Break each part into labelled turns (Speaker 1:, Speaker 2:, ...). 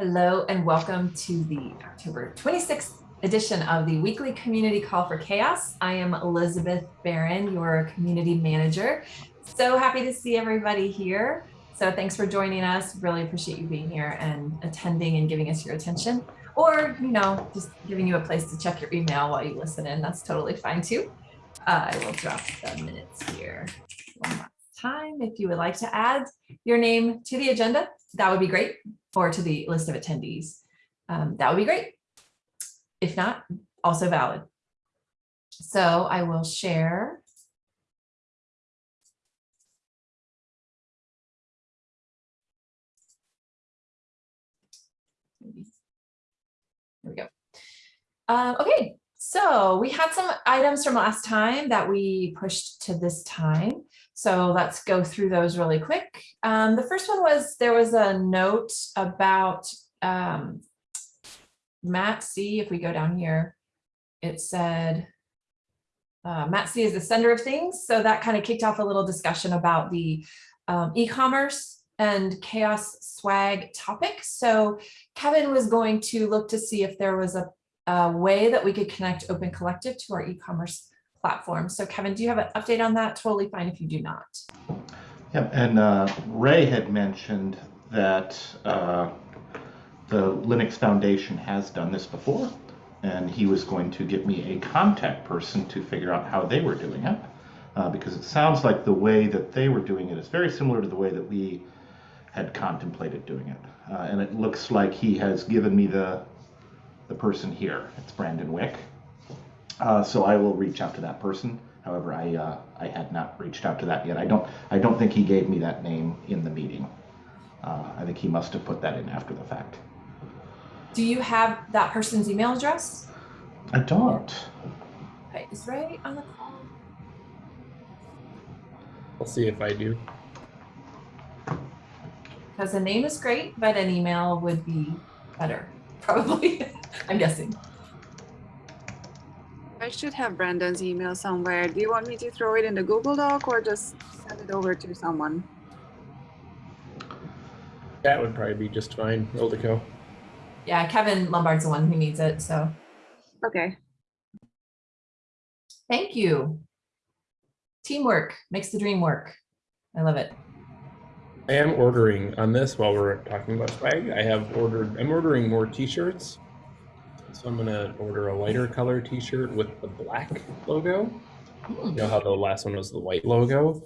Speaker 1: Hello and welcome to the October 26th edition of the weekly community call for CHAOSS. I am Elizabeth Barron, your community manager. So happy to see everybody here. So thanks for joining us. Really appreciate you being here and attending and giving us your attention or, you know, just giving you a place to check your email while you listen in. That's totally fine too. Uh, I will drop the minutes here one last time. If you would like to add your name to the agenda, that would be great or to the list of attendees. Um, that would be great. If not, also valid. So I will share. There we go. Um, okay, so we had some items from last time that we pushed to this time. So let's go through those really quick. Um, the first one was there was a note about um, Matt C. If we go down here, it said uh, Matt C is the sender of things. So that kind of kicked off a little discussion about the um, e-commerce and CHAOSS swag topic. So Kevin was going to look to see if there was a, a way that we could connect Open Collective to our e-commerce platform. So Kevin, do you have an update on that? Totally fine if you do not.
Speaker 2: Yep, and uh, Ray had mentioned that uh, the Linux Foundation has done this before, and he was going to get me a contact person to figure out how they were doing it, uh, because it sounds like the way that they were doing it is very similar to the way that we had contemplated doing it. Uh, and it looks like he has given me the the person here. It's Brandon Wick. Uh, so I will reach out to that person. However, I uh, I had not reached out to that yet. I don't I don't think he gave me that name in the meeting. Uh, I think he must have put that in after the fact.
Speaker 1: Do you have that person's email address?
Speaker 2: I don't.
Speaker 1: Okay, is Ray on the call?
Speaker 3: I'll see if I do.
Speaker 1: Because the name is great, but an email would be better, probably. I'm guessing.
Speaker 4: I should have Brandon's email somewhere. Do you want me to throw it in the Google Doc or just send it over to someone?
Speaker 3: That would probably be just fine. Ildiko.
Speaker 1: Yeah, Kevin Lumbard's the one who needs it, so
Speaker 4: Okay.
Speaker 1: thank you. Teamwork makes the dream work. I love it.
Speaker 3: I am ordering on this while we're talking about swag. I have ordered, I'm ordering more t-shirts. So I'm gonna order a lighter color t-shirt with the black logo. You know how the last one was the white logo?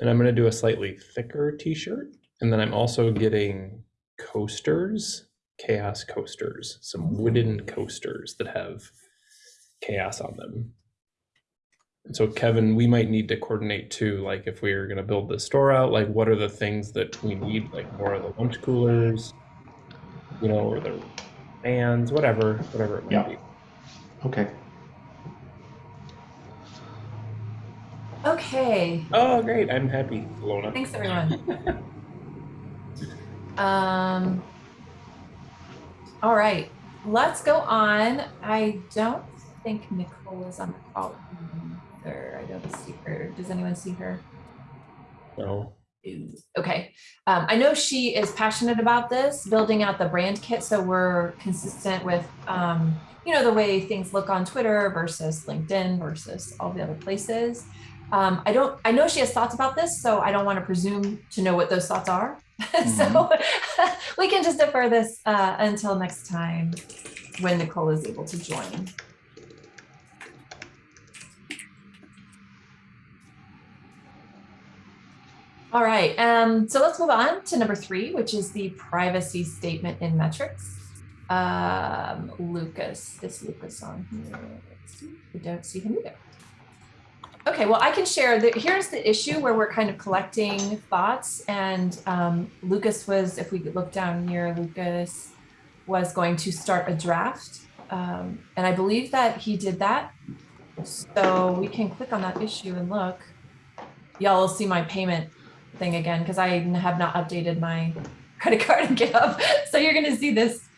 Speaker 3: And I'm gonna do a slightly thicker t-shirt. And then I'm also getting coasters, CHAOSS coasters, some wooden coasters that have CHAOSS on them. And so Kevin, we might need to coordinate too, like if we are gonna build the store out, like what are the things that we need, like more of the lunch coolers, you know, or the fans, whatever, whatever it might
Speaker 2: Yeah.
Speaker 3: be.
Speaker 2: Okay.
Speaker 1: Okay,
Speaker 3: Oh, great! I'm happy, Lona.
Speaker 1: thanks everyone. Um, all right, let's go on. I don't think Nicole is on the call either. I don't see her. Does anyone see her?
Speaker 3: No.
Speaker 1: Okay, um, I know she is passionate about this, building out the brand kit, so we're consistent with, um, you know, the way things look on Twitter versus LinkedIn versus all the other places. Um, I don't, I know she has thoughts about this, so I don't want to presume to know what those thoughts are. so we can just defer this uh, until next time when Nicole is able to join. All right, um, so let's move on to number three, which is the privacy statement in metrics. Um, Lucas, is Lucas on here? I don't see him either. Okay, well, I can share that. Here's the issue where we're kind of collecting thoughts. And um, Lucas was, if we look down here, Lucas was going to start a draft. Um, and I believe that he did that. So we can click on that issue and look. Y'all will see my payment thing again because I have not updated my credit card in GitHub. So you're going to see this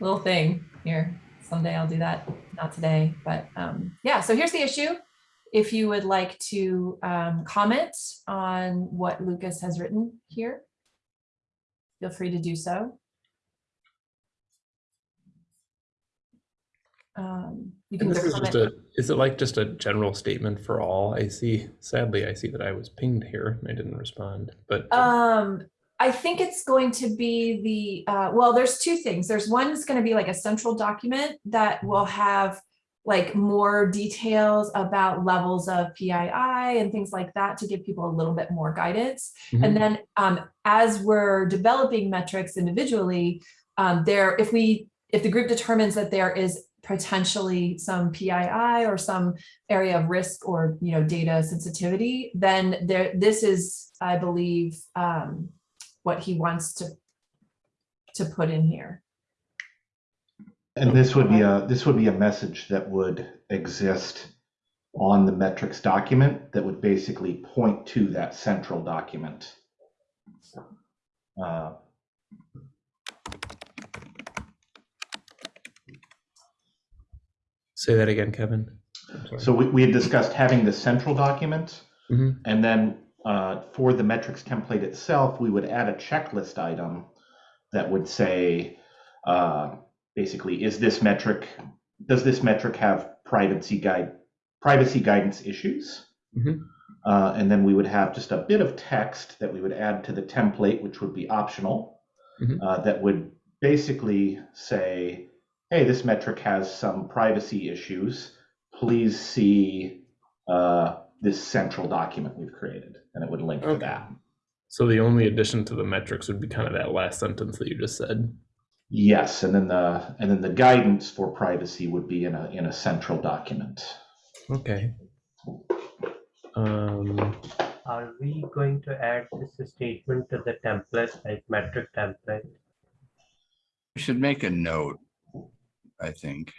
Speaker 1: little thing here. Someday I'll do that. Not today, but um, yeah. So here's the issue. If you would like to um, comment on what Lucas has written here, feel free to do so. Um, you can
Speaker 3: this is just a, is it like just a general statement for all? I see, sadly, I see that I was pinged here and I didn't respond, but
Speaker 1: Um, I think it's going to be the, uh, well, there's two things. There's one that's gonna be like a central document that will have like more details about levels of PII and things like that to give people a little bit more guidance.
Speaker 3: Mhm.
Speaker 1: And then, um, as we're developing metrics individually, um, there, if we, if the group determines that there is potentially some PII or some area of risk or, you know, data sensitivity, then there, this is, I believe, um, what he wants to, to put in here.
Speaker 2: And this would be a, this would be a message that would exist on the metrics document that would basically point to that central document. Uh,
Speaker 3: say that again, Kevin.
Speaker 2: So we, we had discussed having the central document.
Speaker 3: Mhm.
Speaker 2: And then uh, for the metrics template itself, we would add a checklist item that would say, uh, basically, is this metric, does this metric have privacy guide, privacy guidance issues?
Speaker 3: Mhm.
Speaker 2: Uh, and then we would have just a bit of text that we would add to the template, which would be optional,
Speaker 3: Mhm.
Speaker 2: uh, that would basically say, hey, this metric has some privacy issues. Please see uh, this central document we've created, and it would link to that.
Speaker 3: So the only addition to the metrics would be kind of that last sentence that you just said.
Speaker 2: Yes, and then the and then the guidance for privacy would be in a in a central document.
Speaker 3: Okay. Um,
Speaker 5: Are we going to add this statement to the template, like metric template?
Speaker 6: We should make a note, I think.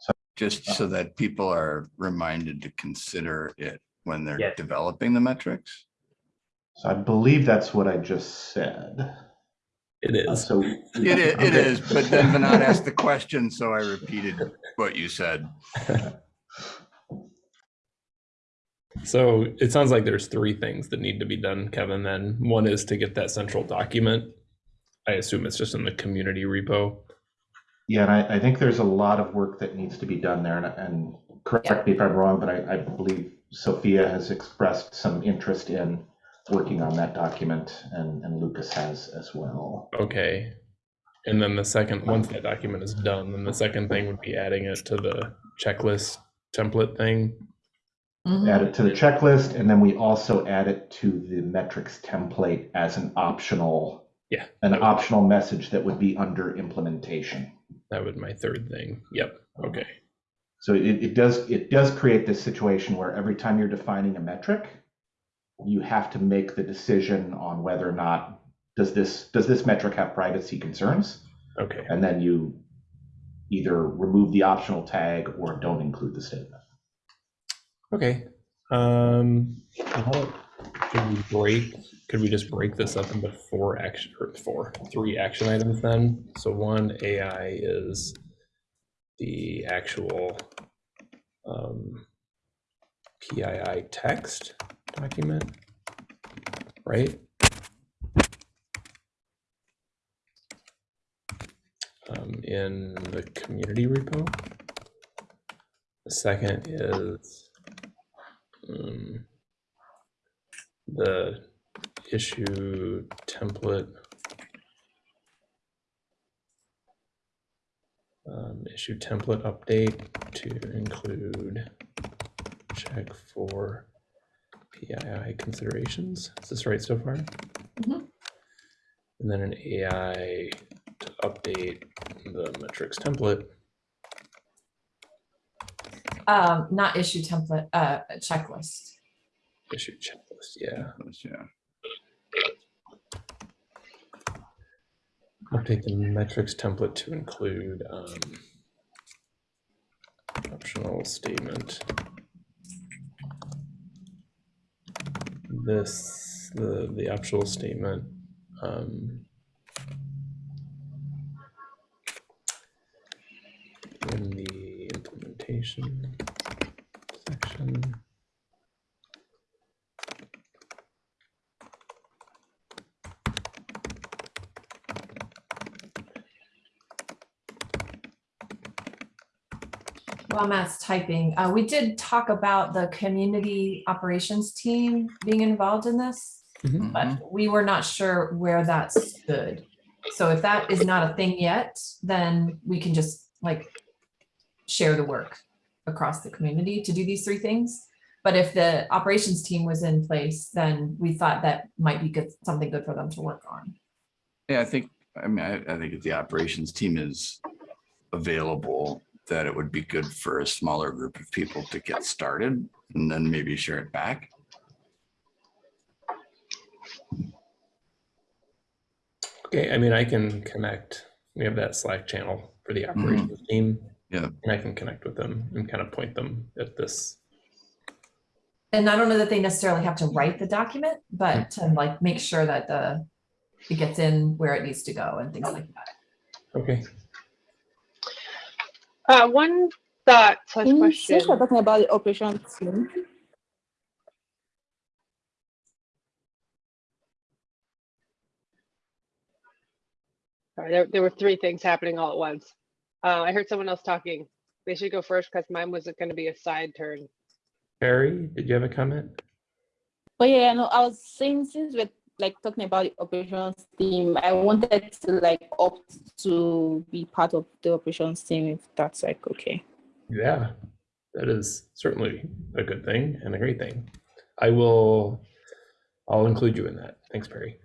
Speaker 2: So-
Speaker 6: Just so that people are reminded to consider it when they're
Speaker 5: Yes.
Speaker 6: developing the metrics.
Speaker 2: So I believe that's what I just said.
Speaker 3: It is.
Speaker 2: Uh, so
Speaker 6: it, is,
Speaker 2: Okay.
Speaker 6: is, but then Vinod asked the question, so I repeated what you said.
Speaker 3: So it sounds like there's three things that need to be done, Kevin. Then one is to get that central document. I assume it's just in the community repo.
Speaker 2: Yeah, and I, I think there's a lot of work that needs to be done there, and, and correct me if I'm wrong, but I, I believe Sophia has expressed some interest in working on that document, and, and Lucas has as well.
Speaker 3: Okay. And then the second, once that document is done, then the second thing would be adding it to the checklist template thing.
Speaker 1: Mhm.
Speaker 2: Add it to the checklist, and then we also add it to the metrics template as an optional,
Speaker 3: Yeah.
Speaker 2: an optional message that would be under implementation.
Speaker 3: That would my third thing. Yep. Okay.
Speaker 2: So it, it does, it does create this situation where every time you're defining a metric, you have to make the decision on whether or not, does this, does this metric have privacy concerns?
Speaker 3: Okay.
Speaker 2: And then you either remove the optional tag or don't include the statement.
Speaker 3: Okay. Um, should we break, could we just break this up into four action, or four, three action items then? So one AI is the actual um, PII text document, right? Um, in the community repo. The second is um, the issue template. Um, issue template update to include check for PII considerations. Is this right so far?
Speaker 1: Mhm.
Speaker 3: And then an AI to update the metrics template.
Speaker 1: Um, not issue template, uh, checklist.
Speaker 3: Issue checklist, yeah.
Speaker 6: Yeah.
Speaker 3: Update the metrics template to include um, optional statement. This, the, the optional statement. um, In the implementation section.
Speaker 1: While Matt's typing, uh, we did talk about the community operations team being involved in this,
Speaker 6: Mhm.
Speaker 1: but we were not sure where that stood. So if that is not a thing yet, then we can just like share the work across the community to do these three things. But if the operations team was in place, then we thought that might be good, something good for them to work on.
Speaker 6: Yeah, I think, I mean, I, I think if the operations team is available, that it would be good for a smaller group of people to get started and then maybe share it back.
Speaker 3: Okay, I mean, I can connect. We have that Slack channel for the mm-hmm. operations team.
Speaker 6: Yeah.
Speaker 3: And I can connect with them and kind of point them at this.
Speaker 1: And I don't know that they necessarily have to write the document, but to like make sure that the, it gets in where it needs to go and things like that.
Speaker 3: Okay.
Speaker 7: Uh, one thought slash
Speaker 8: Can you
Speaker 7: question.
Speaker 8: since we're talking about the operation team,
Speaker 7: Sorry, there, there were three things happening all at once. Uh, I heard someone else talking. They should go first because mine wasn't going to be a side turn.
Speaker 3: Barry, did you have a comment?
Speaker 8: but yeah, no, I was saying since we're like talking about the operations team, I wanted to like opt to be part of the operations team if that's like okay.
Speaker 3: Yeah, that is certainly a good thing and a great thing. I will, I'll include you in that. Thanks, Perry.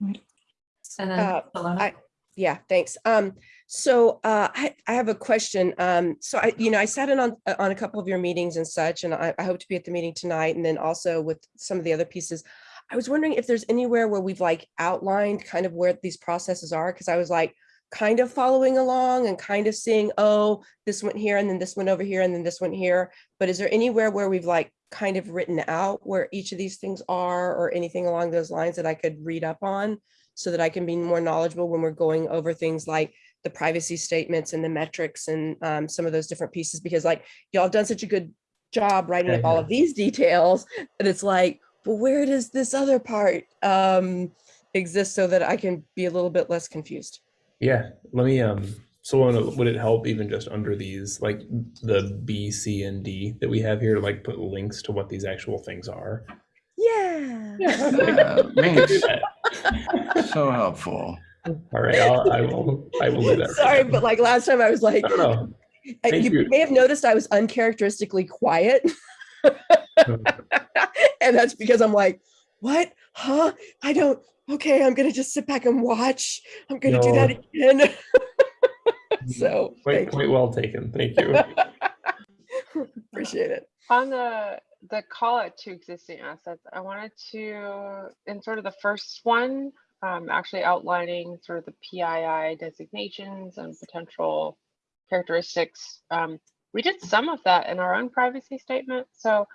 Speaker 1: And then
Speaker 9: Uh, I- Yeah, thanks. Um, so uh, I, I have a question. Um, so I, you know, I sat in on, on a couple of your meetings and such, and I, I hope to be at the meeting tonight and then also with some of the other pieces. I was wondering if there's anywhere where we've like outlined kind of where these processes are, because I was like kind of following along and kind of seeing, oh, this went here and then this went over here and then this went here. But is there anywhere where we've like kind of written out where each of these things are or anything along those lines that I could read up on? so that I can be more knowledgeable when we're going over things like the privacy statements and the metrics and um, some of those different pieces, because like y'all have done such a good job writing up all of these details that it's like, well, where does this other part um, exist so that I can be a little bit less confused?
Speaker 3: Yeah, let me, um, so would would it help even just under these, like the B, C, and D that we have here to like put links to what these actual things are?
Speaker 9: Yeah.
Speaker 6: Yeah,
Speaker 3: Do
Speaker 6: thanks. So helpful.
Speaker 3: All right, I'll, I will, I will do that.
Speaker 9: Sorry,
Speaker 3: now.
Speaker 9: but like last time I was like,
Speaker 3: No, no,
Speaker 9: uh,
Speaker 3: Thank
Speaker 9: you
Speaker 3: you.
Speaker 9: may have noticed I was uncharacteristically quiet. and that's because I'm like, what? Huh? I don't. Okay, I'm gonna just sit back and watch. I'm gonna do that again. so
Speaker 3: Quite, quite well taken. Thank you.
Speaker 9: appreciate it.
Speaker 7: On the the call out to existing assets, I wanted to, in sort of the first one, um, actually outlining sort of the PII designations and potential characteristics. Um, we did some of that in our own privacy statement, so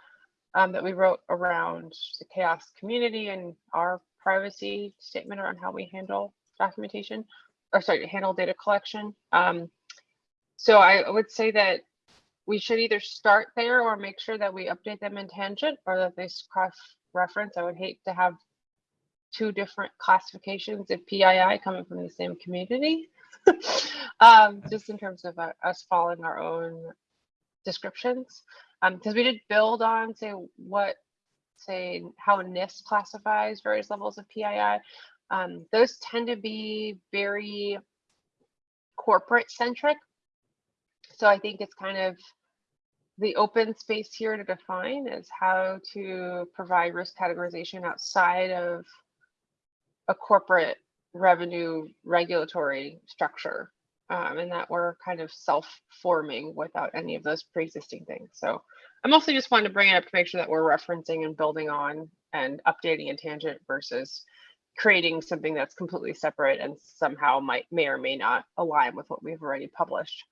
Speaker 7: um, that we wrote around the CHAOSS community and our privacy statement around how we handle documentation, or sorry, handle data collection. Um, so I would say that we should either start there or make sure that we update them in tangent or that they cross reference. I would hate to have two different classifications of PII coming from the same community. um, just in terms of uh, us following our own descriptions. Because we did build on, say, what, say, how NIST classifies various levels of PII. Um, those tend to be very corporate centric. So I think it's kind of the open space here to define is how to provide risk categorization outside of a corporate revenue regulatory structure um, and that we're kind of self-forming without any of those pre-existing things. So I'm also just wanting to bring it up to make sure that we're referencing and building on and updating a tangent versus creating something that's completely separate and somehow might may or may not align with what we've already published.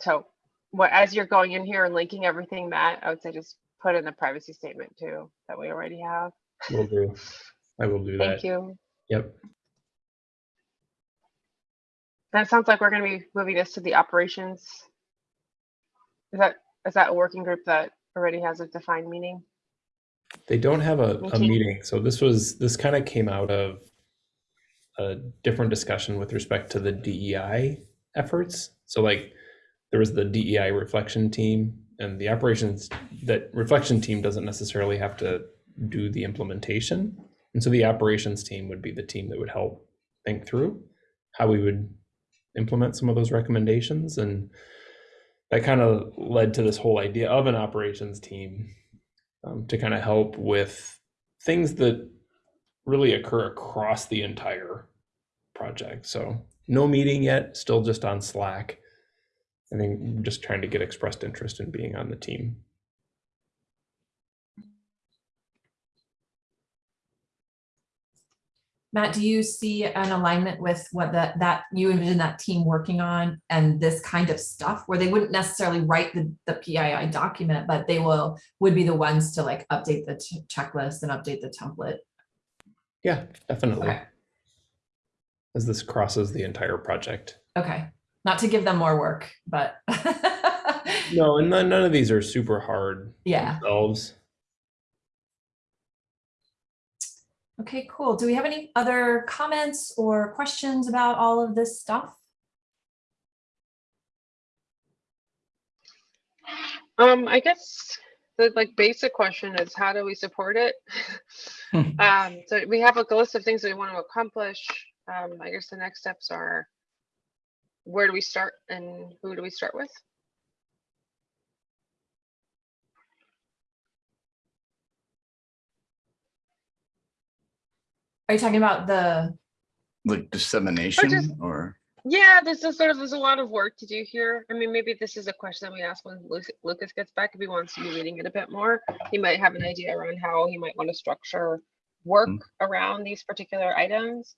Speaker 7: So what as you're going in here and linking everything, Matt, I would say just put in the privacy statement too that we already have.
Speaker 3: Will do. I will do
Speaker 7: Thank
Speaker 3: that.
Speaker 7: Thank you.
Speaker 3: Yep.
Speaker 7: That sounds like we're going to be moving this to the operations. Is that is that a working group that already has a defined meaning?
Speaker 3: They don't have a, a meeting, so this was, this kind of came out of a different discussion with respect to the DEI efforts. So like there was the DEI reflection team and the operations that reflection team doesn't necessarily have to do the implementation. And so the operations team would be the team that would help think through how we would implement some of those recommendations. And that kind of led to this whole idea of an operations team um, to kind of help with things that really occur across the entire project. So no meeting yet, still just on Slack. I think just trying to get expressed interest in being on the team.
Speaker 1: Matt, do you see an alignment with what that, that you envision that team working on and this kind of stuff where they wouldn't necessarily write the, the PII document, but they will, would be the ones to like update the ch- checklist and update the template?
Speaker 3: Yeah, definitely.
Speaker 1: Okay,
Speaker 3: As this crosses the entire project.
Speaker 1: okay. Not to give them more work, but
Speaker 3: No, and none, none of these are super hard
Speaker 1: yeah.
Speaker 3: themselves.
Speaker 1: Okay, cool. Do we have any other comments or questions about all of this stuff?
Speaker 7: Um, I guess the like basic question is how do we support it? Um, so we have like a list of things that we want to accomplish. Um, I guess the next steps are where do we start and who do we start with?
Speaker 1: Are you talking about the,
Speaker 6: Like dissemination or,
Speaker 7: Yeah, this is sort of, there's a lot of work to do here. I mean, maybe this is a question that we ask when Lucas gets back, if he wants to be reading it a bit more. He might have an idea around how he might want to structure work
Speaker 6: Mm.
Speaker 7: around these particular items.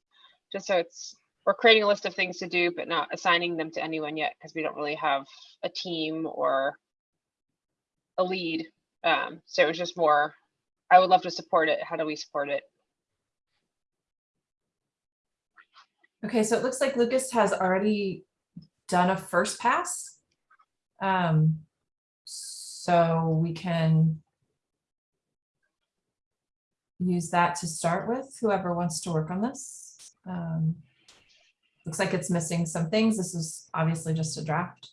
Speaker 7: Just so it's, we're creating a list of things to do, but not assigning them to anyone yet, because we don't really have a team or a lead. Um, so it's just more, I would love to support it. How do we support it?
Speaker 1: Okay, so it looks like Lucas has already done a first pass. Um, so we can use that to start with, whoever wants to work on this. Um, looks like it's missing some things. This is obviously just a draft.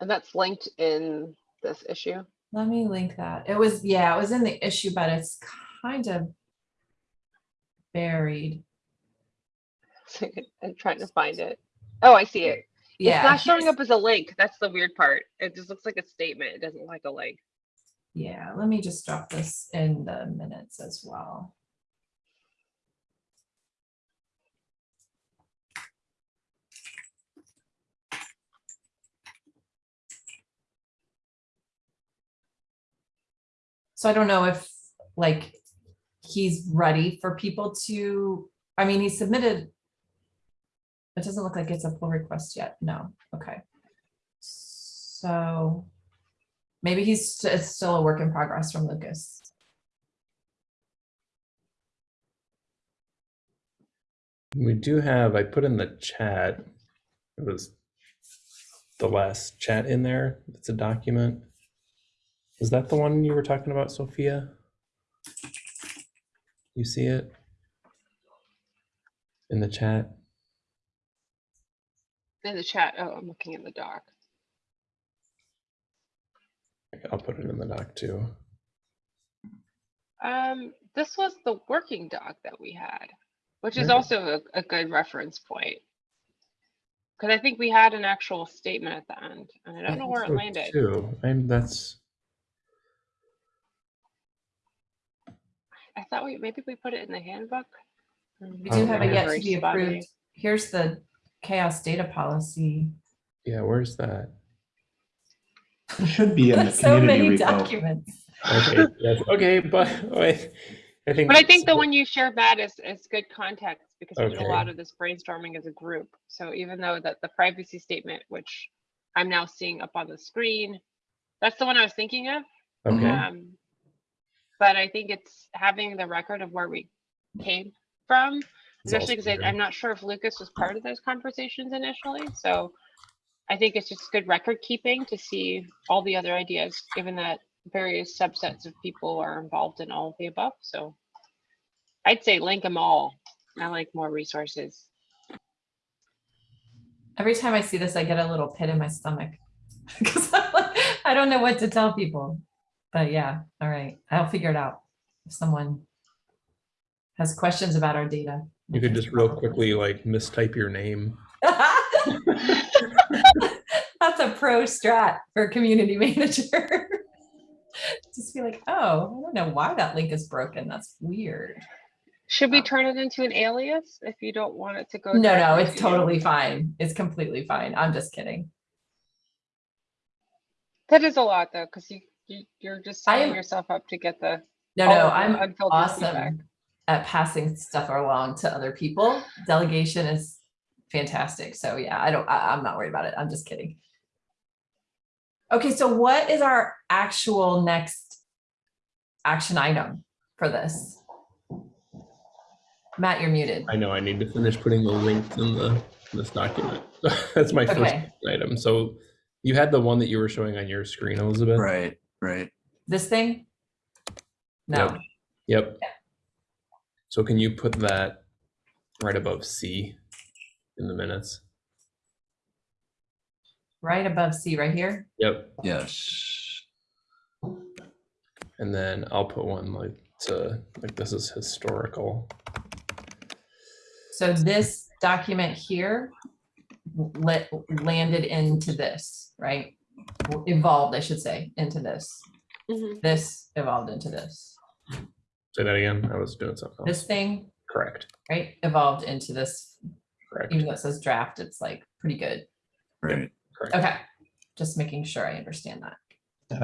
Speaker 7: And that's linked in this issue.
Speaker 1: Let me link that. It was, yeah, it was in the issue, but it's kind of buried.
Speaker 7: I'm trying to find it. Oh, I see it.
Speaker 1: Yeah.
Speaker 7: It's not showing up as a link. That's the weird part. It just looks like a statement. It doesn't like a link.
Speaker 1: Yeah, let me just drop this in the minutes as well. So I don't know if like he's ready for people to, I mean, he submitted. It doesn't look like it's a pull request yet. No, okay. So maybe he's, st- it's still a work in progress from Lucas.
Speaker 3: We do have, I put in the chat, it was the last chat in there. It's a document. Is that the one you were talking about, Sophia? You see it? In the chat?
Speaker 7: In the chat. Oh, I'm looking in the doc.
Speaker 3: I'll put it in the doc too.
Speaker 7: Um, this was the working doc that we had, which is
Speaker 3: Right.
Speaker 7: also a, a good reference point. Because I think we had an actual statement at the end, and I don't know
Speaker 3: think
Speaker 7: where it
Speaker 3: so,
Speaker 7: landed.
Speaker 3: Too, and that's,
Speaker 7: I thought we maybe we put it in the handbook.
Speaker 1: We do have
Speaker 3: Oh,
Speaker 1: it yet to be approved. Here's the CHAOSS data policy.
Speaker 3: yeah, where's that?
Speaker 2: It should be in the
Speaker 1: So
Speaker 2: community
Speaker 1: many
Speaker 2: repo.
Speaker 1: documents.
Speaker 3: Okay, yes, okay, but wait, I think.
Speaker 7: But I think the one you shared, Matt, is, is good context because we did a lot of this brainstorming as a group. So even though that the privacy statement, which I'm now seeing up on the screen, that's the one I was thinking of.
Speaker 3: Okay,
Speaker 7: Um, but I think it's having the record of where we came from,
Speaker 3: It's
Speaker 7: especially because. I'm not sure if Lucas was part of those conversations initially. So I think it's just good record keeping to see all the other ideas, given that various subsets of people are involved in all of the above. So I'd say link them all. I like more resources.
Speaker 1: Every time I see this, I get a little pit in my stomach. Because I don't know what to tell people. But yeah, all right, I'll figure it out. If someone has questions about our data.
Speaker 3: You could just real quickly like mistype your name.
Speaker 1: That's a pro strat for community manager. Just be like, oh, I don't know why that link is broken. That's weird.
Speaker 7: Should we
Speaker 1: Oh.
Speaker 7: turn it into an alias if you don't want it to go?
Speaker 1: No, no, it's
Speaker 7: to you?
Speaker 1: totally fine. It's completely fine. I'm just kidding.
Speaker 7: That is a lot though, because you, you, you're just
Speaker 1: I
Speaker 7: signing yourself up to get the.
Speaker 1: No, no,
Speaker 7: of the
Speaker 1: I'm
Speaker 7: unfiltered feedback.
Speaker 1: Awesome at passing stuff along to other people. Delegation is fantastic. So yeah, I don't, I, I'm not worried about it. I'm just kidding. Okay, so what is our actual next action item for this? Matt, you're muted.
Speaker 3: I know I need to finish putting the links in the this document. That's my first
Speaker 1: Okay.
Speaker 3: item. So you had the one that you were showing on your screen, Elizabeth.
Speaker 6: Right, right.
Speaker 1: This thing? No,
Speaker 3: Yep. Yep. So can you put that right above C in the minutes?
Speaker 1: right above C, right here.
Speaker 3: Yep.
Speaker 6: Yes.
Speaker 3: And then I'll put one like to like this is historical.
Speaker 1: So this document here let, landed into this, right? Evolved, I should say, into this.
Speaker 7: Mhm.
Speaker 1: This evolved into this.
Speaker 3: Say that again. I was doing something else.
Speaker 1: This thing,
Speaker 3: Correct.
Speaker 1: right, evolved into this,
Speaker 3: Correct.
Speaker 1: even though it says draft, it's like pretty good.
Speaker 6: Right.
Speaker 3: Correct.
Speaker 1: Okay, just making sure I understand that.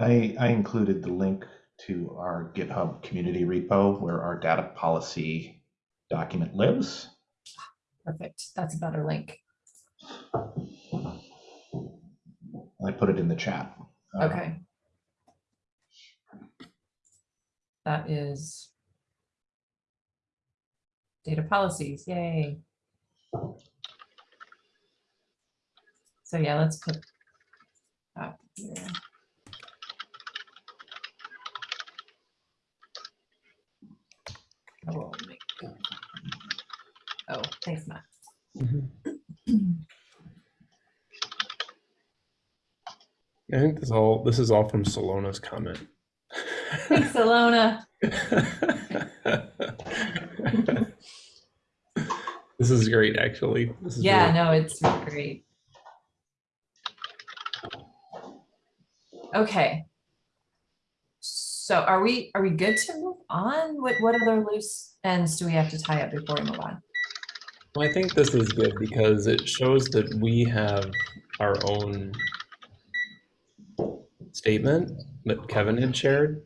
Speaker 2: I, I included the link to our GitHub community repo where our data policy document lives.
Speaker 1: Perfect, that's a better link.
Speaker 2: I put it in the chat. Uh,
Speaker 1: Okay. That is data policies, yay. So yeah, let's put that here. Make- Oh, thanks, Matt.
Speaker 3: I think this all this is all from Salona's comment.
Speaker 1: Thanks, Alona.
Speaker 3: this is great, actually. This is
Speaker 1: Yeah,
Speaker 3: really-
Speaker 1: no, it's great. Okay. So are we, are we good to move on? What, what other loose ends do we have to tie up before we move on?
Speaker 3: Well, I think this is good because it shows that we have our own statement that Kevin had shared.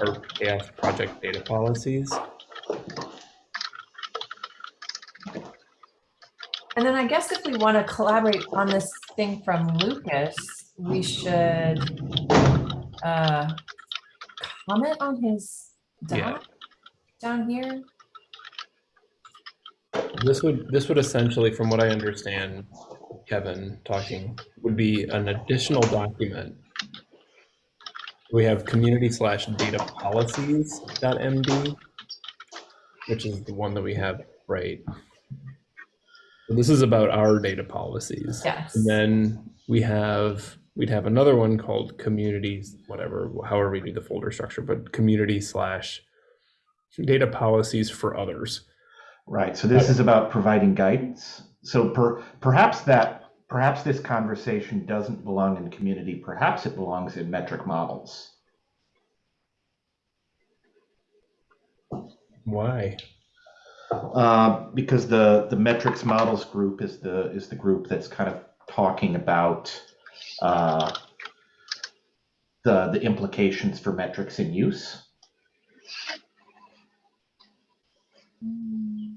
Speaker 3: Our CHAOSS project data policies.
Speaker 1: And then I guess if we want to collaborate on this thing from Lucas, we should uh, comment on his
Speaker 3: Yeah.
Speaker 1: doc down here.
Speaker 3: This would this would essentially, from what I understand, Kevin talking, would be an additional document. We have community slash data policies dot MD, which is the one that we have right. So this is about our data policies.
Speaker 1: Yes.
Speaker 3: And then we have we'd have another one called communities, whatever, however we do the folder structure, but community slash data policies for others.
Speaker 2: Right, so this is about providing guidance. So per, perhaps that, perhaps this conversation doesn't belong in community, perhaps it belongs in metric models.
Speaker 3: Why?
Speaker 2: Uh, because the, the metrics models group is the, is the group that's kind of talking about uh, the, the implications for metrics in use.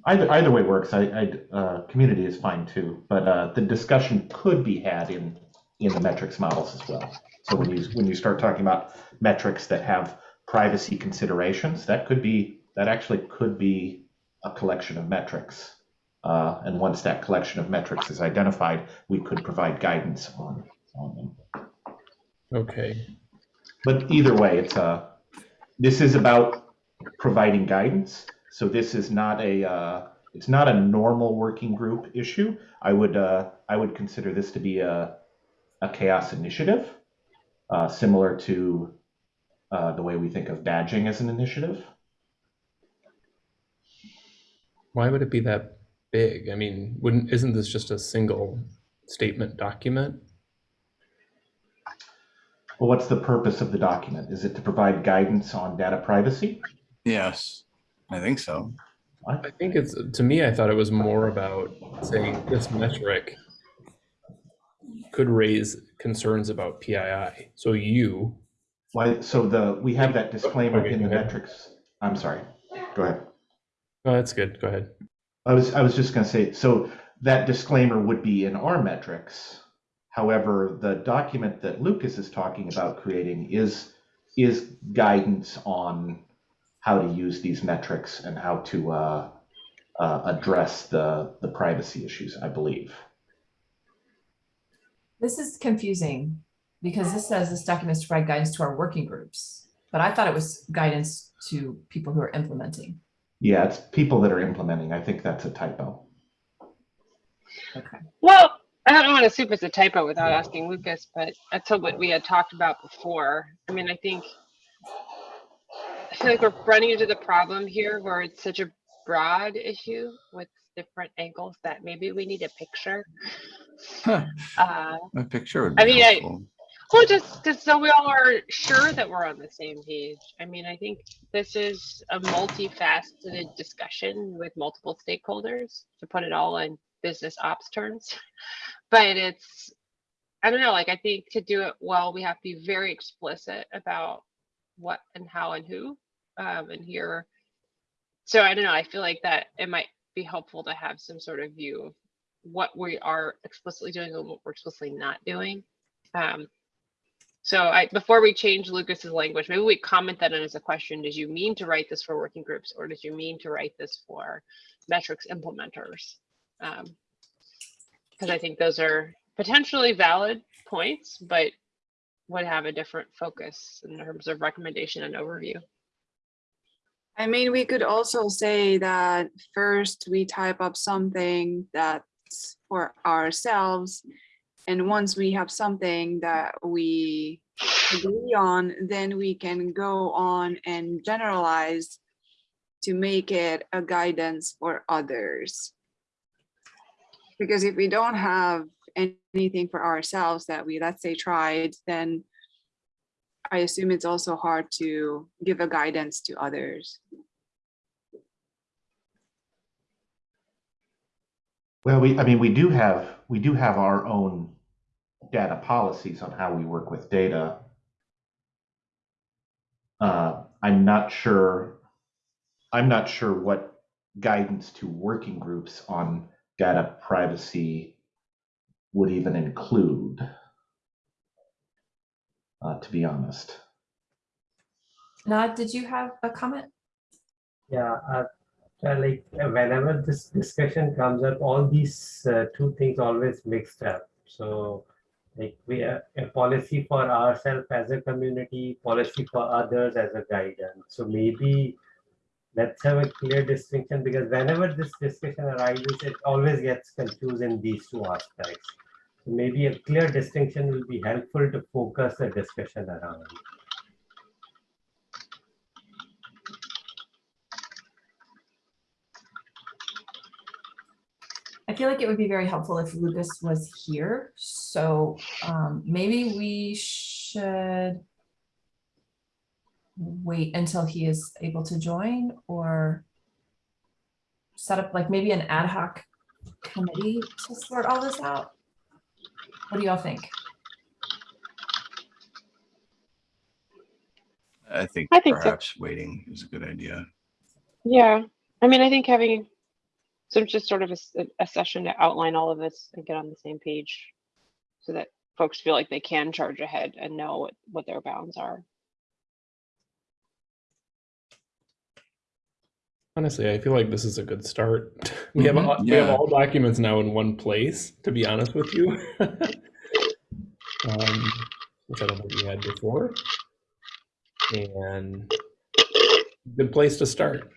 Speaker 2: Either, either way works. I, I, uh, community is fine too, but, uh, the discussion could be had in, in the metrics models as well. So when you, when you start talking about metrics that have privacy considerations, that could be, that actually could be a collection of metrics. Uh, and once that collection of metrics is identified, we could provide guidance on, on them.
Speaker 3: Okay.
Speaker 2: But either way, it's a, this is about providing guidance. So this is not a, uh, it's not a normal working group issue. I would uh, I would consider this to be a a CHAOSS initiative, uh, similar to uh, the way we think of badging as an initiative.
Speaker 3: Why would it be that big? I mean, wouldn't isn't this just a single statement document?
Speaker 2: Well, what's the purpose of the document? Is it to provide guidance on data privacy?
Speaker 6: Yes, I think so.
Speaker 3: I think it's to me. I thought it was more about saying this metric could raise concerns about PII. So you,
Speaker 2: Why? So the we have that disclaimer
Speaker 3: Okay,
Speaker 2: in the
Speaker 3: ahead.
Speaker 2: metrics. I'm sorry. Go ahead.
Speaker 3: Oh, that's good. Go ahead.
Speaker 2: I was I was just going to say so that disclaimer would be in our metrics. However, the document that Lucas is talking about creating is is guidance on how to use these metrics and how to uh, uh, address the the privacy issues. I believe.
Speaker 1: This is confusing because this says this document is to provide guidance to our working groups, but I thought it was guidance to people who are implementing.
Speaker 2: Yeah, it's people that are implementing. I think that's a typo.
Speaker 1: Okay.
Speaker 7: Well, I don't want to assume it's a typo without asking Lucas, but that's what we had talked about before. I mean, I think I feel like we're running into the problem here where it's such a broad issue with different angles that maybe we need a picture.
Speaker 6: Huh,
Speaker 7: Uh,
Speaker 6: A picture would be
Speaker 7: I mean, I-. well, just, just so we all are sure that we're on the same page. I mean, I think this is a multifaceted discussion with multiple stakeholders, to put it all in business ops terms. But it's, I don't know, like, I think to do it well, we have to be very explicit about what and how and who, um, and here. So I don't know, I feel like that it might be helpful to have some sort of view of what we are explicitly doing and what we're explicitly not doing. Um, so I, before we change Lucas's language, maybe we comment that in as a question. Did you mean to write this for working groups or did you mean to write this for metrics implementers? Um, because I think those are potentially valid points, but would have a different focus in terms of recommendation and overview.
Speaker 4: I mean, we could also say that first we type up something that's for ourselves. And once we have something that we agree on, then we can go on and generalize to make it a guidance for others. Because if we don't have anything for ourselves that we, let's say, tried, then I assume it's also hard to give a guidance to others.
Speaker 2: Well, we, I mean, we do have, we do have our own data policies on how we work with data. Uh, I'm not sure, I'm not sure what guidance to working groups on data privacy would even include, uh, to be honest.
Speaker 1: Nad, did you have a comment?
Speaker 5: Yeah, uh, uh, like uh, whenever this discussion comes up, all these uh, two things always mixed up. So like we have a policy for ourselves as a community, policy for others as a guidance. So maybe let's have a clear distinction because whenever this discussion arises, it always gets confused in these two aspects. So maybe a clear distinction will be helpful to focus the discussion around.
Speaker 1: I feel like it would be very helpful if Lucas was here. So um, maybe we should wait until he is able to join or set up like maybe an ad hoc committee to sort all this out. What do y'all think?
Speaker 6: I think
Speaker 7: I think so.
Speaker 6: perhaps waiting is a good idea.
Speaker 7: Yeah, I mean, I think having so it's just sort of a session to outline all of this and get on the same page so that folks feel like they can charge ahead and know what, what their bounds are.
Speaker 3: Honestly, I feel like this is a good start. We have
Speaker 6: Mhm,
Speaker 3: all, we have all documents now in one place. To be honest with you, um, which I don't think we had before, and good place to start.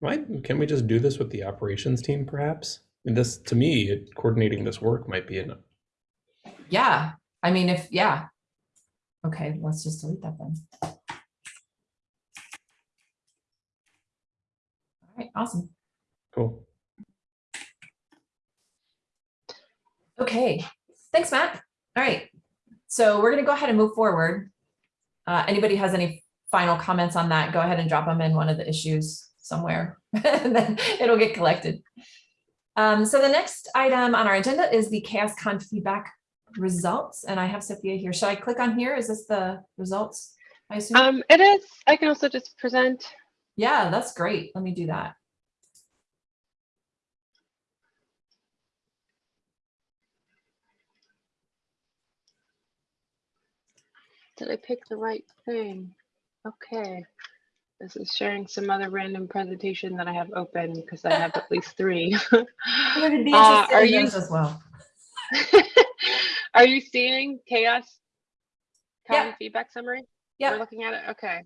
Speaker 3: Why can we just do this with the operations team, perhaps? And this, to me, it- coordinating this work might be an
Speaker 1: Yeah, I mean, if, yeah. Okay, let's just delete that then. All right, awesome.
Speaker 3: cool.
Speaker 1: Okay, thanks, Matt. All right, so we're gonna go ahead and move forward. Uh, anybody has any final comments on that, go ahead and drop them in one of the issues somewhere, and then it'll get collected. Um, so the next item on our agenda is the CHAOSScon feedback results, and I have Sophia here. Should I click on here? Is this the results? I assume?
Speaker 7: Um, it is. I can also just present.
Speaker 1: Yeah, that's great. Let me do that.
Speaker 7: Did I pick the right thing? Okay. This is sharing some other random presentation that I have open because I have at least three.
Speaker 1: Be
Speaker 7: Uh, are you
Speaker 1: as well.
Speaker 7: are you seeing CHAOSS?
Speaker 1: Yeah.
Speaker 7: Feedback summary?
Speaker 1: Yeah.
Speaker 7: We're looking at it. Okay.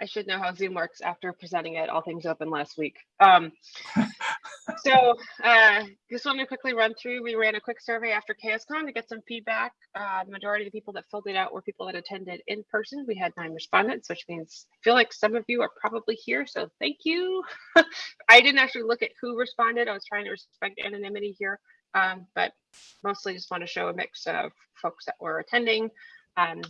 Speaker 7: I should know how Zoom works after presenting it, all things open last week. Um, so uh, just want to quickly run through. We ran a quick survey after CHAOSScon to get some feedback. Uh, the majority of the people that filled it out were people that attended in person. We had nine respondents, which means I feel like some of you are probably here. So thank you. I didn't actually look at who responded. I was trying to respect anonymity here, um, but mostly just want to show a mix of folks that were attending. Um,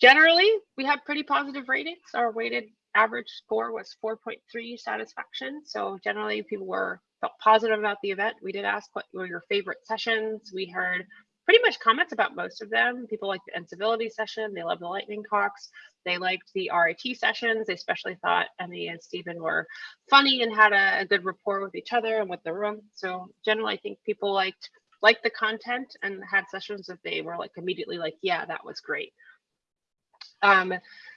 Speaker 7: Generally, we have pretty positive ratings. Our weighted average score was 4.3 satisfaction. So generally people were felt positive about the event. We did ask what were your favorite sessions. We heard pretty much comments about most of them. People liked the incivility session. They loved the lightning talks. They liked the RIT sessions. They especially thought Emmy and Stephen were funny and had a, a good rapport with each other and with the room. So generally, I think people liked liked the content and had sessions that they were like immediately like, yeah, that was great. Um,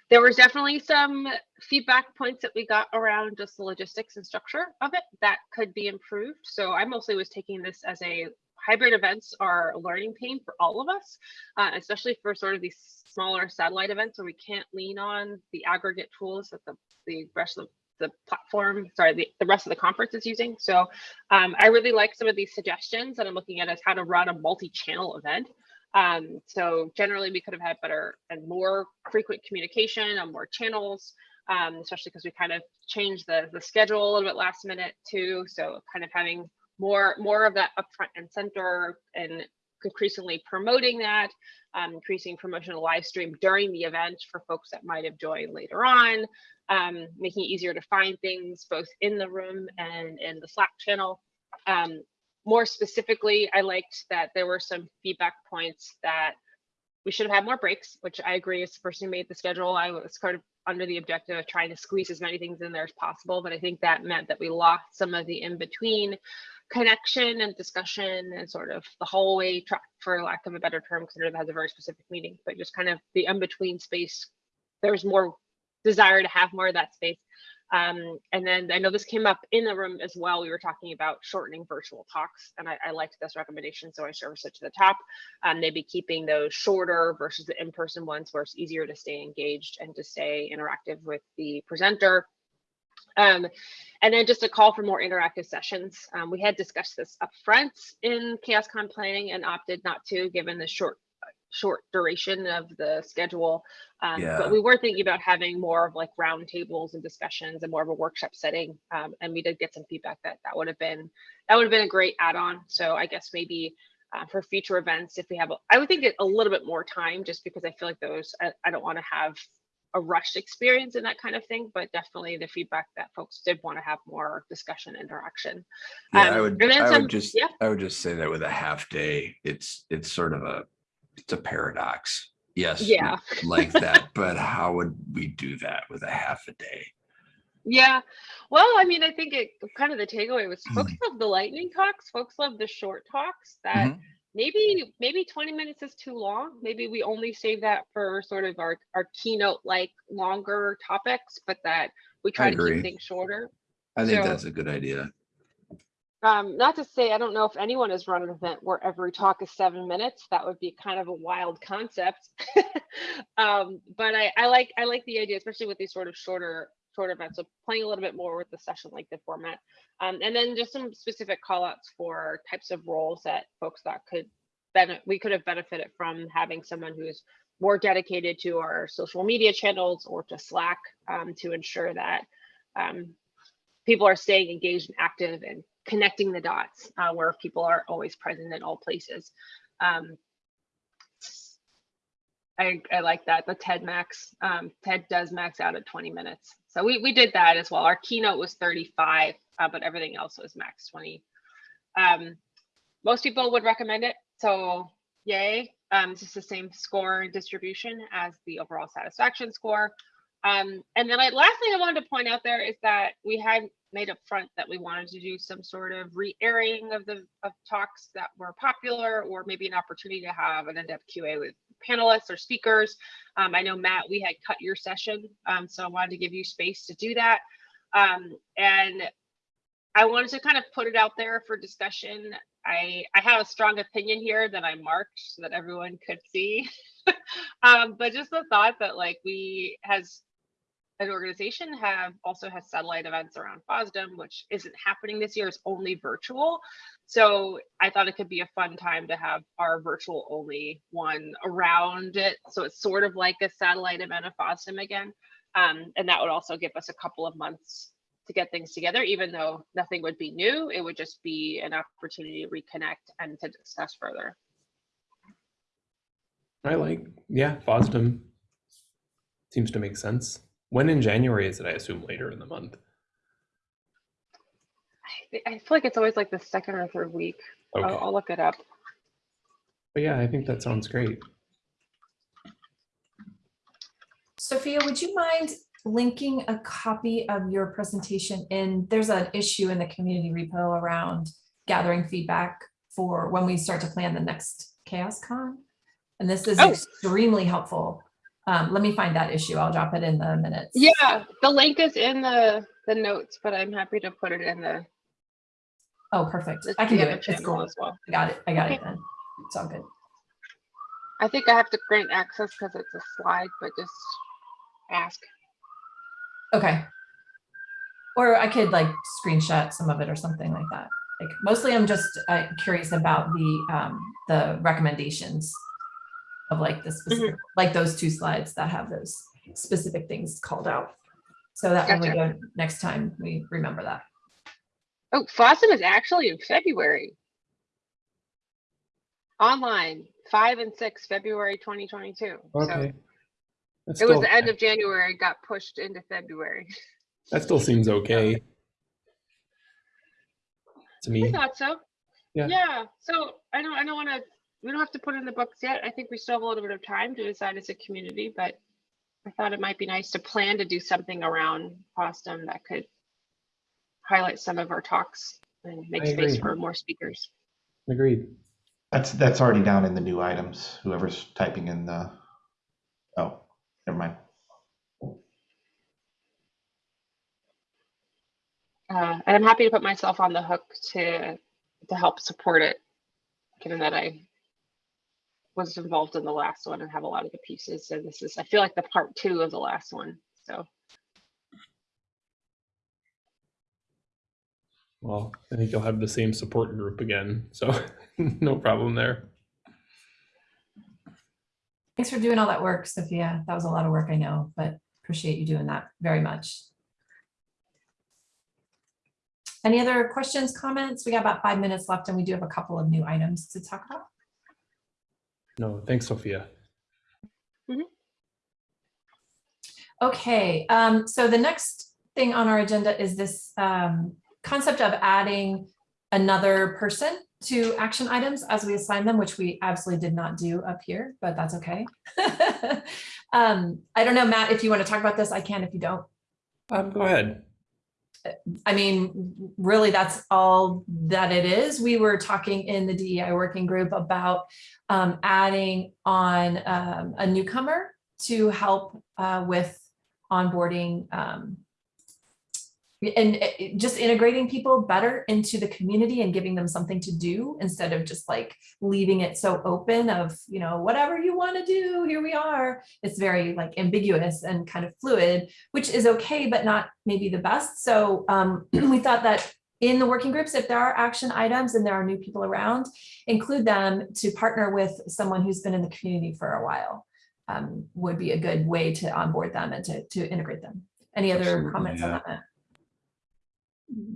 Speaker 7: there was definitely some feedback points that we got around just the logistics and structure of it that could be improved. So I mostly was taking this as a hybrid events are a learning pain for all of us, uh, especially for sort of these smaller satellite events where we can't lean on the aggregate tools that the, the rest of the platform, sorry, the, the rest of the conference is using. So um, I really like some of these suggestions that I'm looking at as how to run a multi-channel event. Um, so generally we could have had better and more frequent communication on more channels, um, especially because we kind of changed the, the schedule a little bit last minute too. So kind of having more, more of that upfront and center and increasingly promoting that, um, increasing promotional live stream during the event for folks that might have joined later on, um, making it easier to find things both in the room and in the Slack channel. Um, more specifically, I liked that there were some feedback points that we should have had more breaks, which I agree as the person who made the schedule. I was kind of under the objective of trying to squeeze as many things in there as possible, but I think that meant that we lost some of the in-between connection and discussion and sort of the hallway track, for lack of a better term, because it has a very specific meaning, but just kind of the in-between space. There was more desire to have more of that space. Um, and then I know this came up in the room as well. We were talking about shortening virtual talks, and I, I liked this recommendation, so I service it to the top. Um, maybe keeping those shorter versus the in-person ones, where it's easier to stay engaged and to stay interactive with the presenter. Um, and then just a call for more interactive sessions. Um, we had discussed this up front in CHAOSScon planning and opted not to, given the short short duration of the schedule. Um,
Speaker 6: Yeah.
Speaker 7: But we were thinking about having more of like roundtables and discussions and more of a workshop setting. Um, and we did get some feedback that that would have been that would have been a great add-on. So I guess maybe uh, for future events, if we have, a, I would think a little bit more time, just because I feel like those I, I don't want to have a rushed experience and that kind of thing. But definitely the feedback that folks did want to have more discussion interaction.
Speaker 6: Yeah, I
Speaker 7: Um,
Speaker 6: would,
Speaker 7: and then
Speaker 6: I
Speaker 7: some-
Speaker 6: would just,
Speaker 7: yeah.
Speaker 6: I would just say that with a half day, it's, it's sort of a, it's a paradox. Yes.
Speaker 7: Yeah.
Speaker 6: Like that, but how would we do that with a half a day?
Speaker 7: Yeah. Well, I mean, I think it kind of the takeaway was folks
Speaker 6: Mm-hmm.
Speaker 7: love the lightning talks. Folks love the short talks that
Speaker 6: Mhm.
Speaker 7: maybe maybe 20 minutes is too long. Maybe we only save that for sort of our, our keynote like longer topics, but that we try to keep things shorter.
Speaker 6: I think
Speaker 7: So-
Speaker 6: that's a good idea.
Speaker 7: Um, not to say I don't know if anyone has run an event where every talk is seven minutes. That would be kind of a wild concept. um, but I, I like I like the idea, especially with these sort of shorter sort of. So playing a little bit more with the session like the format. Um, and then just some specific call outs for types of roles that folks thought could benefit, we could have benefited from having someone who's more dedicated to our social media channels or to Slack um, to ensure that um, people are staying engaged and active and connecting the dots uh, where people are always present in all places. Um, I, I like that. The TED Max, um, TED does max out at 20 minutes. So we, we did that as well. Our keynote was 35, uh, but everything else was max 20. Um, most people would recommend it. So yay. Um, it's just the same score distribution as the overall satisfaction score. Um, and then I, last thing I wanted to point out there is that we had made up front that we wanted to do some sort of re-airing of the of talks that were popular or maybe an opportunity to have an in-depth QA with panelists or speakers. Um, I know Matt, we had cut your session, um, so I wanted to give you space to do that. Um, and I wanted to kind of put it out there for discussion. I, I have a strong opinion here that I marked so that everyone could see. um, but just the thought that like we has an organization have also has satellite events around FOSDEM, which isn't happening this year, it's only virtual. So I thought it could be a fun time to have our virtual only one around it. So it's sort of like a satellite event of FOSDEM again. Um, and that would also give us a couple of months to get things together, even though nothing would be new, it would just be an opportunity to reconnect and to discuss further.
Speaker 3: I like, yeah, FOSDEM seems to make sense. When in January is it? I assume later in the month.
Speaker 7: I, I feel like it's always like the second or third week.
Speaker 3: Okay.
Speaker 7: I'll, I'll look it up.
Speaker 3: But yeah, I think that sounds great.
Speaker 1: Sophia, would you mind linking a copy of your presentation in, there's an issue in the community repo around gathering feedback for when we start to plan the next CHAOSScon. And this is
Speaker 7: Oh.
Speaker 1: extremely helpful. Um, let me find that issue. I'll drop it in the minutes.
Speaker 7: Yeah, the link is in the the notes, but I'm happy to put it in the,
Speaker 1: Oh, perfect. I can do it. It's cool.
Speaker 7: as well.
Speaker 1: I got it. I got it then. It's all good.
Speaker 7: I think I have to grant access because it's a slide, but just ask.
Speaker 1: Okay. Or I could like screenshot some of it or something like that. Like mostly I'm just uh, curious about the um, the recommendations of like the specific, mm-hmm. like those two slides that have those specific things called out. So that when we go next time, we remember that.
Speaker 7: Oh, FOSDEM is actually in February. Online, five and six, February 2022. So
Speaker 3: Okay. That's
Speaker 7: it was the end of January, got pushed into February.
Speaker 3: That still seems okay. To me.
Speaker 7: I
Speaker 3: me,
Speaker 7: thought so.
Speaker 3: Yeah.
Speaker 7: Yeah. So I don't I don't want to we don't have to put it in the books yet. I think we still have a little bit of time to decide as a community, but I thought it might be nice to plan to do something around FOSDEM that could highlight some of our talks and make
Speaker 3: I
Speaker 7: space
Speaker 3: agree.
Speaker 7: for more speakers.
Speaker 3: agreed.
Speaker 2: That's, that's already down in the new items, whoever's typing in the, oh, never mind.
Speaker 7: Uh, and I'm happy to put myself on the hook to to help support it, given that I was involved in the last one and have a lot of the pieces. And this is I feel like the part two of the last one. So
Speaker 3: Well, I think you'll have the same support group again, so no problem there.
Speaker 1: Thanks for doing all that work, Sophia. That was a lot of work, I know, but appreciate you doing that very much. Any other questions, comments? We got about five minutes left and we do have a couple of new items to talk about.
Speaker 3: No, thanks, Sophia.
Speaker 1: Okay, um, so the next thing on our agenda is this um, concept of adding another person to action items as we assign them, which we absolutely did not do up here, but that's okay. um, I don't know, Matt, if you want to talk about this, I can if you don't.
Speaker 3: Um, go ahead.
Speaker 1: I mean, really, that's all that it is. We were talking in the DEI working group about um, adding on um, a newcomer to help uh, with onboarding um, and just integrating people better into the community and giving them something to do instead of just like leaving it so open of, you know, whatever you want to do, here we are. It's very like ambiguous and kind of fluid, which is okay, but not maybe the best. So um, we thought that in the working groups, if there are action items and there are new people around, include them to partner with someone who's been in the community for a while. Um, would be a good way to onboard them and to, to integrate them. Any other
Speaker 6: Absolutely,
Speaker 1: comments on that?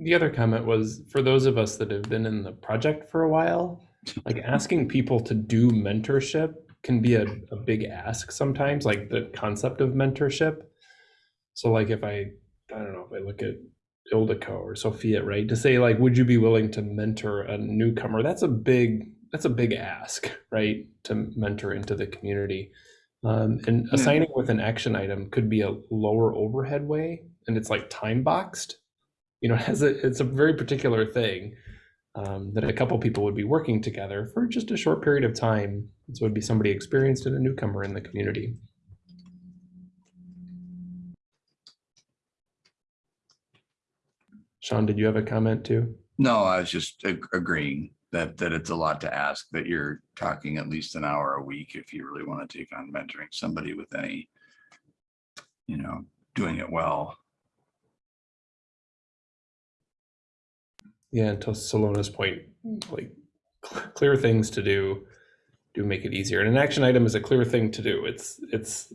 Speaker 3: The other comment was for those of us that have been in the project for a while, like asking people to do mentorship can be a, a big ask sometimes, like the concept of mentorship. So like if I, I don't know, if I look at Ildiko or Sophia, right, to say like, would you be willing to mentor a newcomer? That's a big, that's a big ask, right? To mentor into the community. Um, and
Speaker 6: Yeah.
Speaker 3: assigning with an action item could be a lower overhead way, and it's like time boxed you know, a, it's a very particular thing um, that a couple people would be working together for just a short period of time. So it would be somebody experienced and a newcomer in the community. Sean, did you have a comment too?
Speaker 6: No, I was just ag- agreeing that, that it's a lot to ask, that you're talking at least an hour a week if you really want to take on mentoring somebody with any, you know, doing it well.
Speaker 3: Yeah, and to Salona's point, mm. like cl- clear things to do do make it easier. And an action item is a clear thing to do. It's it's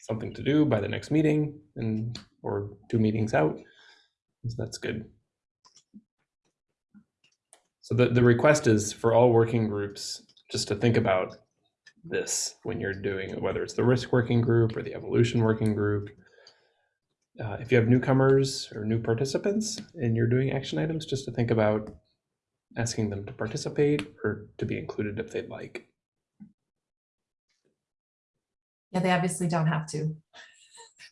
Speaker 3: something to do by the next meeting and or two meetings out. So that's good. So the, the request is for all working groups just to think about this when you're doing it, whether it's the risk working group or the evolution working group. Uh, if you have newcomers or new participants and you're doing action items, just to think about asking them to participate or to be included if they'd like.
Speaker 1: Yeah, they obviously don't have to.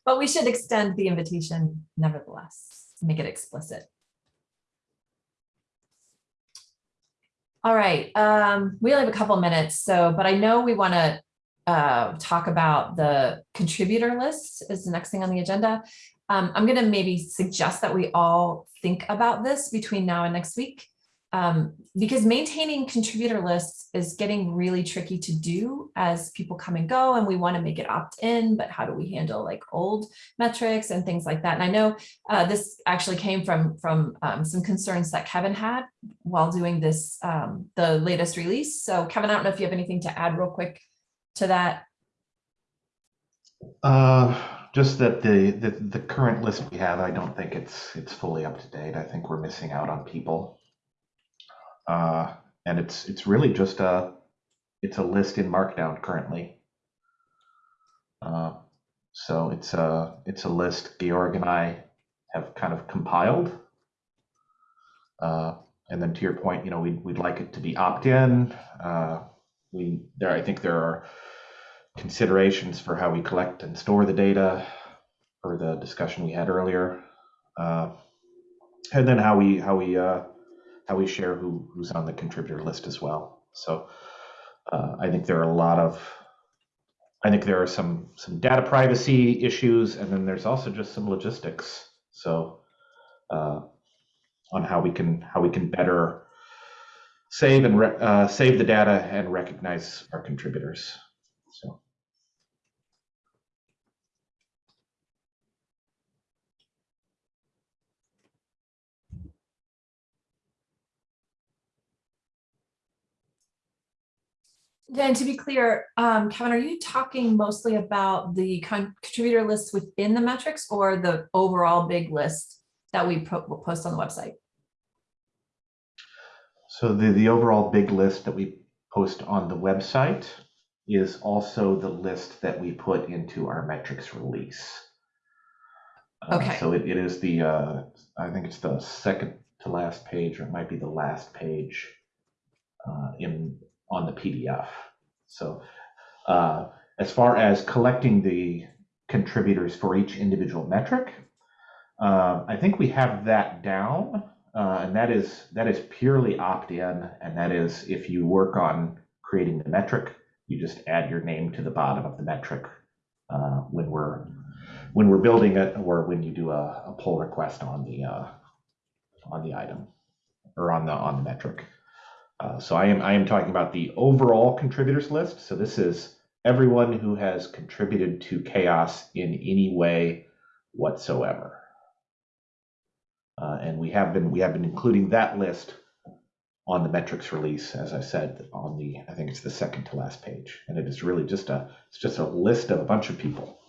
Speaker 1: But we should extend the invitation nevertheless, make it explicit. All right, um, we only have a couple minutes, so, but I know we want to uh, talk about the contributor list is the next thing on the agenda. Um, I'm going to maybe suggest that we all think about this between now and next week. Um, because maintaining contributor lists is getting really tricky to do as people come and go and we want to make it opt-in, but how do we handle like old metrics and things like that? And I know uh, this actually came from, from um, some concerns that Kevin had while doing this, um, the latest release. So Kevin, I don't know if you have anything to add real quick to that.
Speaker 2: Uh, just that the, the, the current list we have, I don't think it's, it's fully up to date. I think we're missing out on people. Uh, and it's, it's really just a, it's a list in Markdown currently. Uh, so it's a, it's a list Georg and I have kind of compiled. Uh, and then to your point, you know, we'd, we'd like it to be opt-in. Uh, we, there, I think there are considerations for how we collect and store the data or the discussion we had earlier. Uh, and then how we, how we, uh, how we share who, who's on the contributor list as well. So uh, I think there are a lot of, I think there are some some data privacy issues, and then there's also just some logistics. So uh, on how we can how we can better save and uh, save the data and recognize our contributors. So.
Speaker 1: Then to be clear, um, Kevin, are you talking mostly about the con- contributor lists within the metrics or the overall big list that we post on the website?
Speaker 2: So the, the overall big list that we post on the website is also the list that we put into our metrics release. Uh,
Speaker 1: Okay.
Speaker 2: So it, it is the, uh, I think it's the second to last page, or it might be the last page uh, in, on the PDF. So uh, as far as collecting the contributors for each individual metric, uh, I think we have that down. Uh, and that is that is purely opt-in, and that is if you work on creating the metric, you just add your name to the bottom of the metric uh, when we're when we're building it or when you do a, a pull request on the, uh, on the item or on the, on the metric. Uh, so I am, I am talking about the overall contributors list. So this is everyone who has contributed to CHAOSS in any way whatsoever. And we have been, we have been including that list on the metrics release, as I said, on the, I think it's the second to last page. And it is really just a, it's just a list of a bunch of people.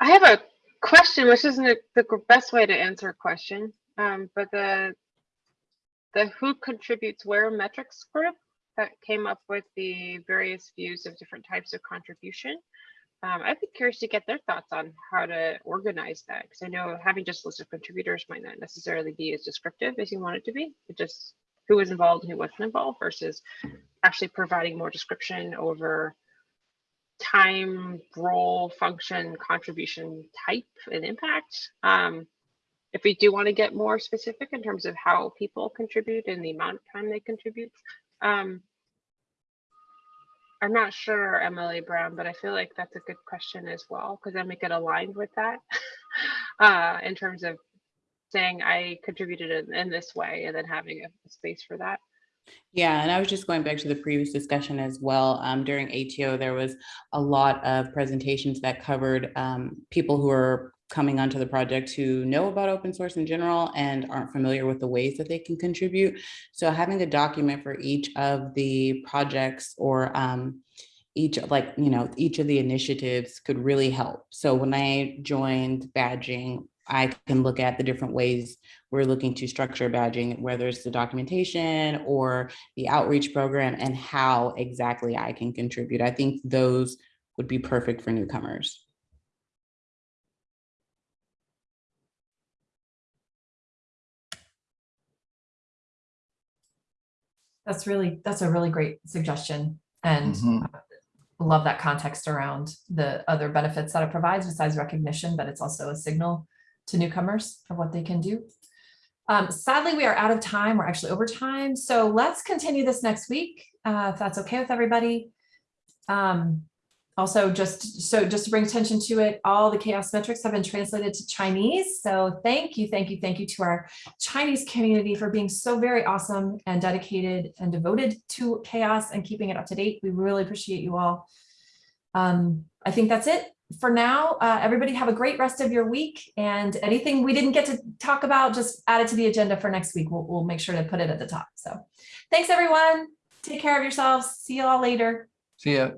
Speaker 7: I have a question, which isn't the best way to answer a question, um, but the the who contributes where metrics group that came up with the various views of different types of contribution. Um, I'd be curious to get their thoughts on how to organize that because I know having just a list of contributors might not necessarily be as descriptive as you want it to be. It just who was involved and who wasn't involved versus actually providing more description over time, role, function, contribution type and impact. Um, if we do want to get more specific in terms of how people contribute and the amount of time they contribute, um, I'm not sure, Emily Brown, but I feel like that's a good question as well, because then we get aligned with that uh, in terms of saying I contributed in, in this way and then having a space for that.
Speaker 10: Yeah, and I was just going back to the previous discussion as well. Um, during ATO, there was a lot of presentations that covered um, people who are coming onto the project who know about open source in general and aren't familiar with the ways that they can contribute. So having a document for each of the projects or um, each like, you know, each of the initiatives could really help. So when I joined badging, I can look at the different ways we're looking to structure badging, whether it's the documentation or the outreach program and how exactly I can contribute. I think those would be perfect for newcomers.
Speaker 1: That's really, that's a really great suggestion. And
Speaker 6: Mhm.
Speaker 1: uh, love that context around the other benefits that it provides besides recognition, but it's also a signal to newcomers of what they can do. Um, sadly, we are out of time. We're actually over time. So let's continue this next week, uh, if that's okay with everybody. Um, also, just so just to bring attention to it, all the CHAOSS metrics have been translated to Chinese. So thank you, thank you, thank you to our Chinese community for being so very awesome and dedicated and devoted to CHAOSS and keeping it up to date. We really appreciate you all. Um, I think that's it for now. Uh, everybody have a great rest of your week and anything we didn't get to talk about, just add it to the agenda for next week. We'll, we'll make sure to put it at the top. So thanks everyone. Take care of yourselves. See you all later.
Speaker 6: See ya.